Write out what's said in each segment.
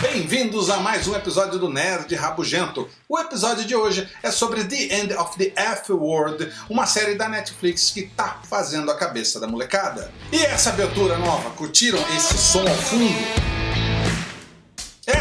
Bem-vindos a mais um episódio do Nerd Rabugento. O episódio de hoje é sobre The End of the F-Word, uma série da Netflix que tá fazendo a cabeça da molecada. E essa abertura nova, curtiram esse som ao fundo?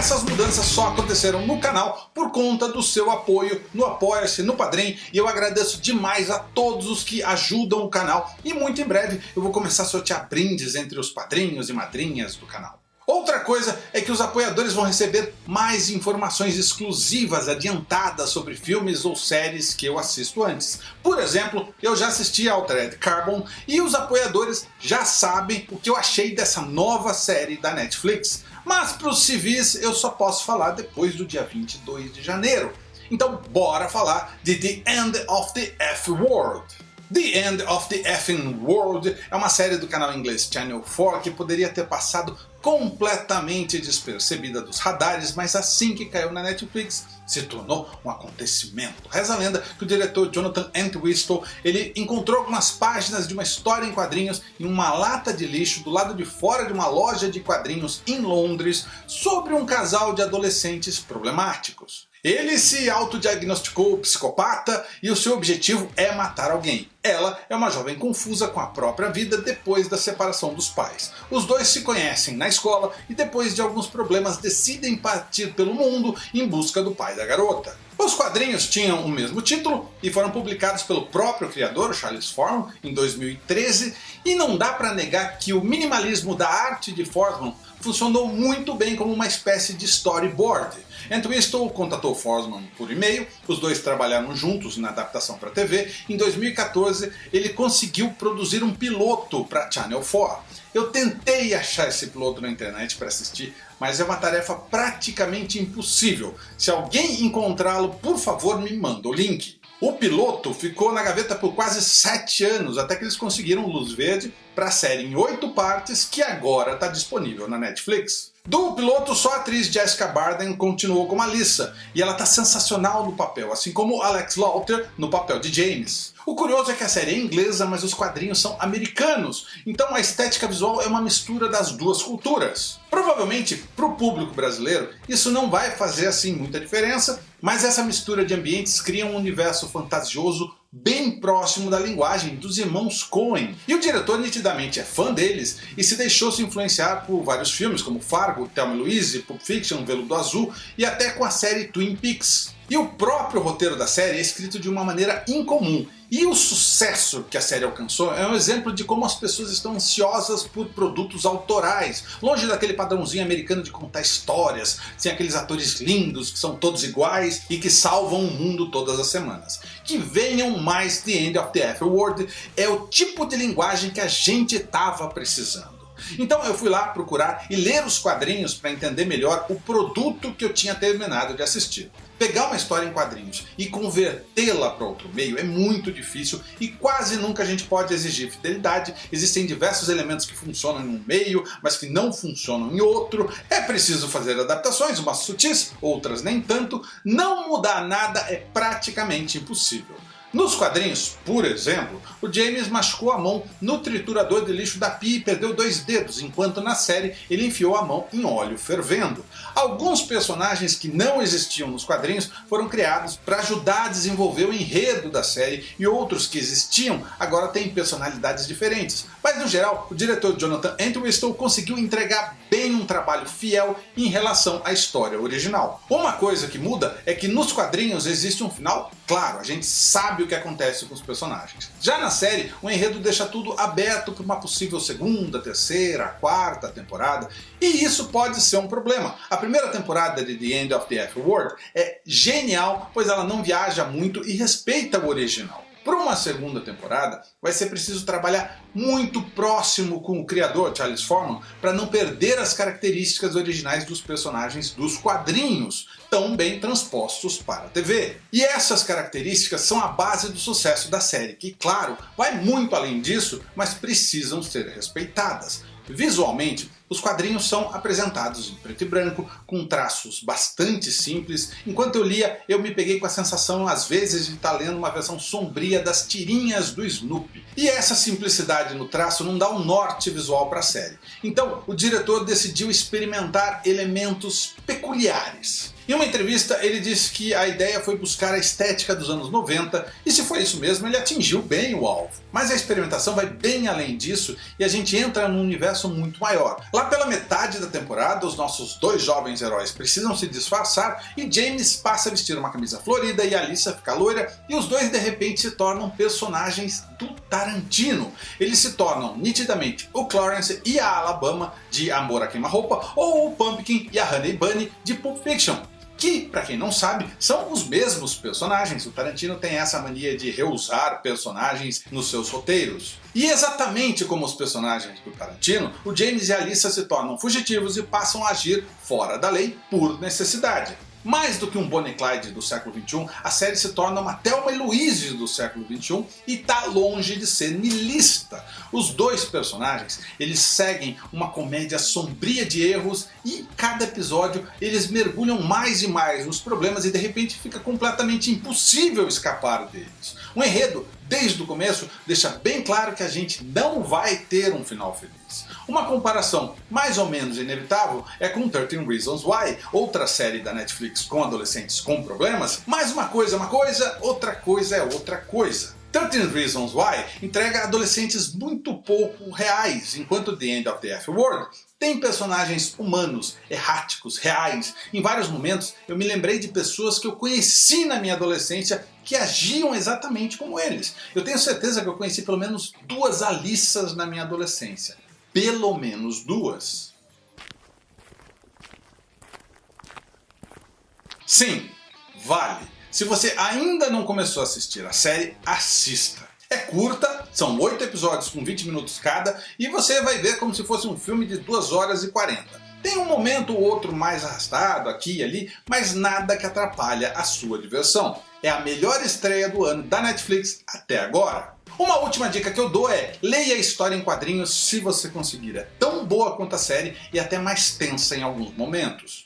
Essas mudanças só aconteceram no canal por conta do seu apoio no Apoia-se, no Padrim, e eu agradeço demais a todos os que ajudam o canal, e muito em breve eu vou começar a sortear brindes entre os padrinhos e madrinhas do canal. Outra coisa é que os apoiadores vão receber mais informações exclusivas adiantadas sobre filmes ou séries que eu assisto antes. Por exemplo, eu já assisti ao Altered Carbon e os apoiadores já sabem o que eu achei dessa nova série da Netflix. Mas para os civis eu só posso falar depois do dia 22 de janeiro. Então bora falar de The End of the F-World. The End of the Effing World é uma série do canal inglês Channel 4 que poderia ter passado completamente despercebida dos radares, mas assim que caiu na Netflix se tornou um acontecimento. Reza a lenda que o diretor Jonathan Entwistle ele encontrou algumas páginas de uma história em quadrinhos em uma lata de lixo do lado de fora de uma loja de quadrinhos em Londres sobre um casal de adolescentes problemáticos. Ele se autodiagnosticou psicopata e o seu objetivo é matar alguém. Ela é uma jovem confusa com a própria vida depois da separação dos pais. Os dois se conhecem na escola e depois de alguns problemas decidem partir pelo mundo em busca do pai da garota. Os quadrinhos tinham o mesmo título e foram publicados pelo próprio criador, Charles Forman, em 2013, e não dá para negar que o minimalismo da arte de Forman funcionou muito bem como uma espécie de storyboard. Entwistle contatou Forsman por e-mail, os dois trabalharam juntos na adaptação para TV. Em 2014 ele conseguiu produzir um piloto para Channel 4. Eu tentei achar esse piloto na internet para assistir, mas é uma tarefa praticamente impossível. Se alguém encontrá-lo, por favor me manda o link. O piloto ficou na gaveta por quase 7 anos, até que eles conseguiram luz verde para a série em 8 partes, que agora está disponível na Netflix. Do piloto, só a atriz Jessica Barden continuou como Alissa, e ela está sensacional no papel, assim como Alex Lauter no papel de James. O curioso é que a série é inglesa, mas os quadrinhos são americanos, então a estética visual é uma mistura das duas culturas. Provavelmente, para o público brasileiro, isso não vai fazer assim muita diferença, mas essa mistura de ambientes cria um universo fantasioso bem próximo da linguagem dos irmãos Coen. E o diretor nitidamente é fã deles e se deixou se influenciar por vários filmes como Fargo, Thelma Louise, Pulp Fiction, Veludo Azul e até com a série Twin Peaks. E o próprio roteiro da série é escrito de uma maneira incomum. E o sucesso que a série alcançou é um exemplo de como as pessoas estão ansiosas por produtos autorais, longe daquele padrãozinho americano de contar histórias, sem aqueles atores lindos que são todos iguais e que salvam o mundo todas as semanas. Que venham mais The End of the F-Word é o tipo de linguagem que a gente estava precisando. Então eu fui lá procurar e ler os quadrinhos para entender melhor o produto que eu tinha terminado de assistir. Pegar uma história em quadrinhos e convertê-la para outro meio é muito difícil e quase nunca a gente pode exigir fidelidade. Existem diversos elementos que funcionam em um meio, mas que não funcionam em outro. É preciso fazer adaptações, umas sutis, outras nem tanto. Não mudar nada é praticamente impossível. Nos quadrinhos, por exemplo, o James machucou a mão no triturador de lixo da pia e perdeu dois dedos, enquanto na série ele enfiou a mão em óleo fervendo. Alguns personagens que não existiam nos quadrinhos foram criados para ajudar a desenvolver o enredo da série e outros que existiam agora têm personalidades diferentes. Mas no geral, o diretor Jonathan Entwistle conseguiu entregar bem um trabalho fiel em relação à história original. Uma coisa que muda é que nos quadrinhos existe um final claro, a gente sabe o que acontece com os personagens. Já na série, o enredo deixa tudo aberto para uma possível segunda, terceira, quarta temporada, e isso pode ser um problema. A primeira temporada de The End of the F-World é genial, pois ela não viaja muito e respeita o original. Para uma segunda temporada, vai ser preciso trabalhar muito próximo com o criador, Charles Forman, para não perder as características originais dos personagens dos quadrinhos, tão bem transpostos para a TV. E essas características são a base do sucesso da série, que claro, vai muito além disso, mas precisam ser respeitadas. Visualmente, Os quadrinhos são apresentados em preto e branco, com traços bastante simples. Enquanto eu lia, eu me peguei com a sensação, às vezes, de estar lendo uma versão sombria das tirinhas do Snoopy. E essa simplicidade no traço não dá um norte visual para a série. Então, o diretor decidiu experimentar elementos peculiares. Em uma entrevista ele disse que a ideia foi buscar a estética dos anos 90 e se foi isso mesmo ele atingiu bem o alvo. Mas a experimentação vai bem além disso e a gente entra num universo muito maior. Lá pela metade da temporada os nossos dois jovens heróis precisam se disfarçar e James passa a vestir uma camisa florida e Alissa fica loira e os dois de repente se tornam personagens do Tarantino. Eles se tornam nitidamente o Clarence e a Alabama de Amor a Queima-Roupa ou o Pumpkin e a Honey Bunny de Pulp Fiction que, para quem não sabe, são os mesmos personagens. O Tarantino tem essa mania de reusar personagens nos seus roteiros. E exatamente como os personagens do Tarantino, o James e a Alissa se tornam fugitivos e passam a agir fora da lei por necessidade. Mais do que um Bonnie Clyde do século XXI, a série se torna uma Thelma e Louise do século XXI e está longe de ser nilista. Os dois personagens eles seguem uma comédia sombria de erros e cada episódio eles mergulham mais e mais nos problemas e de repente fica completamente impossível escapar deles. Um enredo desde o começo deixa bem claro que a gente não vai ter um final feliz. Uma comparação mais ou menos inevitável é com 13 Reasons Why, outra série da Netflix com adolescentes com problemas, mas uma coisa é uma coisa, outra coisa é outra coisa. 13 Reasons Why entrega adolescentes muito pouco reais, enquanto The End of the F-World tem personagens humanos, erráticos, reais. Em vários momentos eu me lembrei de pessoas que eu conheci na minha adolescência que agiam exatamente como eles. Eu tenho certeza que eu conheci pelo menos duas Alissas na minha adolescência. Pelo menos duas. Sim, vale. Se você ainda não começou a assistir a série, assista. É curta, são 8 episódios com 20 minutos cada, e você vai ver como se fosse um filme de 2 horas e 40. Tem um momento ou outro mais arrastado aqui e ali, mas nada que atrapalha a sua diversão. É a melhor estreia do ano da Netflix até agora. Uma última dica que eu dou é, leia a história em quadrinhos se você conseguir. É tão boa quanto a série e até mais tensa em alguns momentos.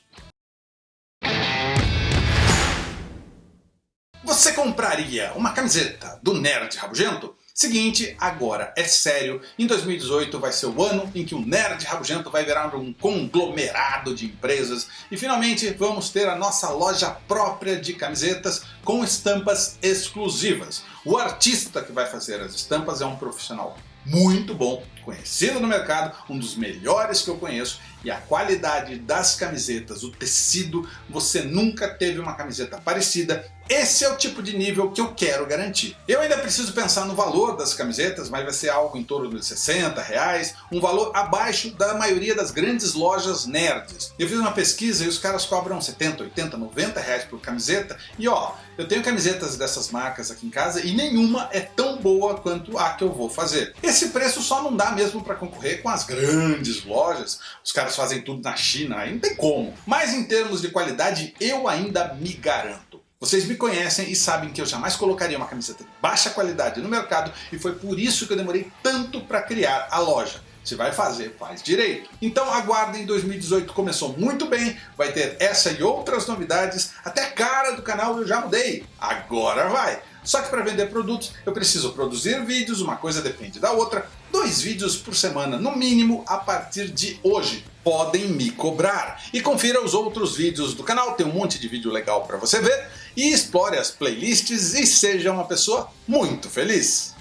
Você compraria uma camiseta do Nerd Rabugento? Seguinte, agora é sério, em 2018 vai ser o ano em que o Nerd Rabugento vai virar um conglomerado de empresas e finalmente vamos ter a nossa loja própria de camisetas com estampas exclusivas. O artista que vai fazer as estampas é um profissional muito bom, conhecido no mercado, um dos melhores que eu conheço e a qualidade das camisetas, o tecido, você nunca teve uma camiseta parecida esse é o tipo de nível que eu quero garantir. Eu ainda preciso pensar no valor das camisetas, mas vai ser algo em torno de 60 reais, um valor abaixo da maioria das grandes lojas nerds. Eu fiz uma pesquisa e os caras cobram 70, 80, 90 reais por camiseta e ó, eu tenho camisetas dessas marcas aqui em casa e nenhuma é tão boa quanto a que eu vou fazer. Esse preço só não dá mesmo para concorrer com as grandes lojas, os caras fazem tudo na China, aí não tem como. Mas em termos de qualidade eu ainda me garanto. Vocês me conhecem e sabem que eu jamais colocaria uma camiseta de baixa qualidade no mercado e foi por isso que eu demorei tanto para criar a loja. Se vai fazer, faz direito. Então aguardem, 2018 começou muito bem, vai ter essa e outras novidades, até a cara do canal eu já mudei. Agora vai! Só que para vender produtos eu preciso produzir vídeos, uma coisa depende da outra, dois vídeos por semana no mínimo a partir de hoje. Podem me cobrar. E confira os outros vídeos do canal, tem um monte de vídeo legal para você ver. E explore as playlists e seja uma pessoa muito feliz.